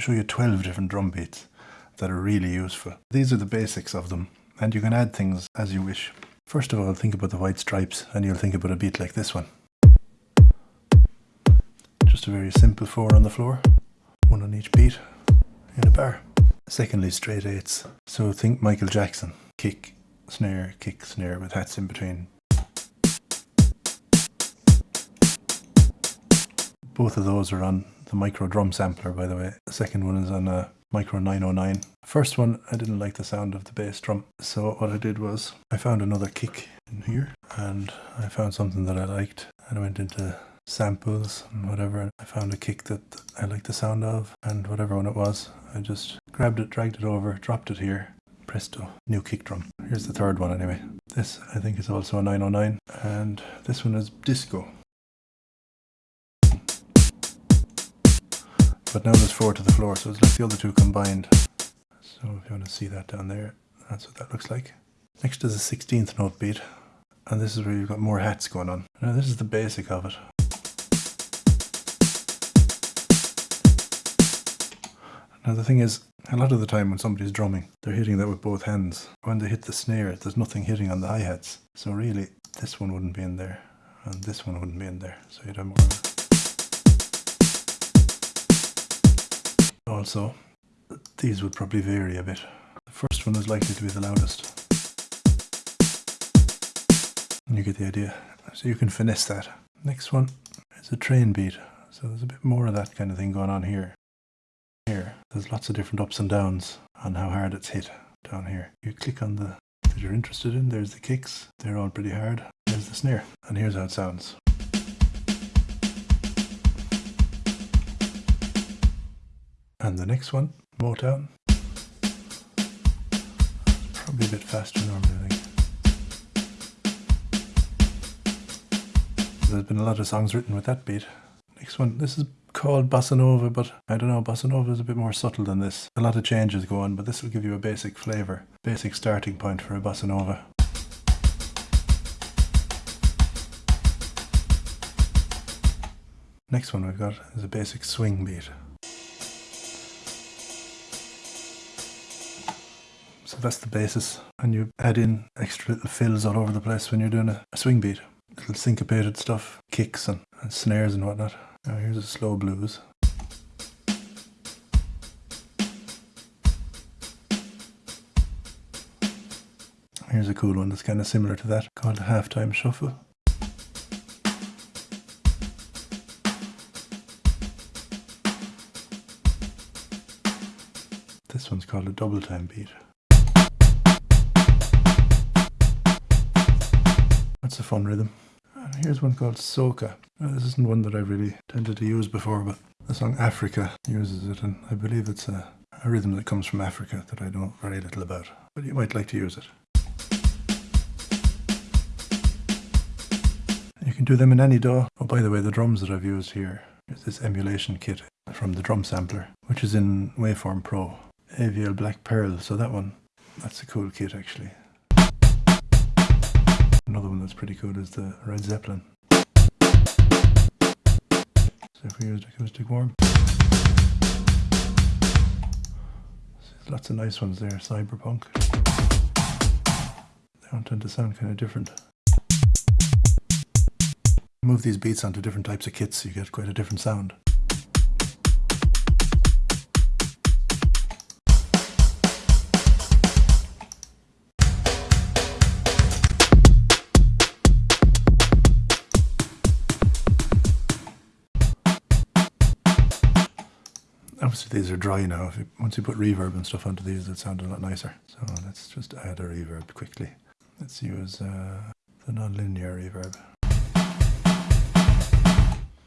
show you 12 different drum beats that are really useful. These are the basics of them, and you can add things as you wish. First of all, think about the white stripes, and you'll think about a beat like this one. Just a very simple four on the floor, one on each beat, in a bar. Secondly, straight eights. So think Michael Jackson, kick, snare, kick, snare with hats in between. Both of those are on the micro drum sampler, by the way. The second one is on a micro 909. First one, I didn't like the sound of the bass drum. So what I did was I found another kick in here and I found something that I liked and I went into samples and whatever. I found a kick that I liked the sound of and whatever one it was. I just grabbed it, dragged it over, dropped it here. Presto, new kick drum. Here's the third one anyway. This I think is also a 909 and this one is disco. But now there's four to the floor, so it's like the other two combined. So if you want to see that down there, that's what that looks like. Next is a 16th note beat, and this is where you've got more hats going on. Now this is the basic of it. Now the thing is, a lot of the time when somebody's drumming, they're hitting that with both hands. When they hit the snare, there's nothing hitting on the hi-hats. So really, this one wouldn't be in there, and this one wouldn't be in there. So you'd have more Also, these would probably vary a bit. The first one is likely to be the loudest. You get the idea. So you can finesse that. Next one is a train beat. So there's a bit more of that kind of thing going on here. Here, there's lots of different ups and downs on how hard it's hit down here. You click on the that you're interested in, there's the kicks. They're all pretty hard. There's the snare. And here's how it sounds. And the next one, Motown. Probably a bit faster normally, I think. There's been a lot of songs written with that beat. Next one, this is called Bossa Nova, but I don't know, Bossa Nova is a bit more subtle than this. A lot of changes go on, but this will give you a basic flavour, basic starting point for a Bossa Nova. Next one we've got is a basic swing beat. That's the basis. And you add in extra little fills all over the place when you're doing a, a swing beat. Little syncopated stuff, kicks and, and snares and whatnot. Now here's a slow blues. Here's a cool one that's kind of similar to that, called a halftime shuffle. This one's called a double time beat. That's a fun rhythm. And here's one called Soca. Now, this isn't one that I've really tended to use before, but the song Africa uses it, and I believe it's a, a rhythm that comes from Africa that I know very little about. But you might like to use it. You can do them in any DAW. Oh, by the way, the drums that I've used here is this emulation kit from the drum sampler, which is in Waveform Pro. AVL Black Pearl, so that one, that's a cool kit actually. That's pretty cool is the Red Zeppelin. So if we used acoustic warm. lots of nice ones there, cyberpunk. They all tend to sound kind of different. Move these beats onto different types of kits, you get quite a different sound. Obviously these are dry now. You, once you put reverb and stuff onto these, it sounds a lot nicer. So let's just add a reverb quickly. Let's use uh, the non-linear reverb.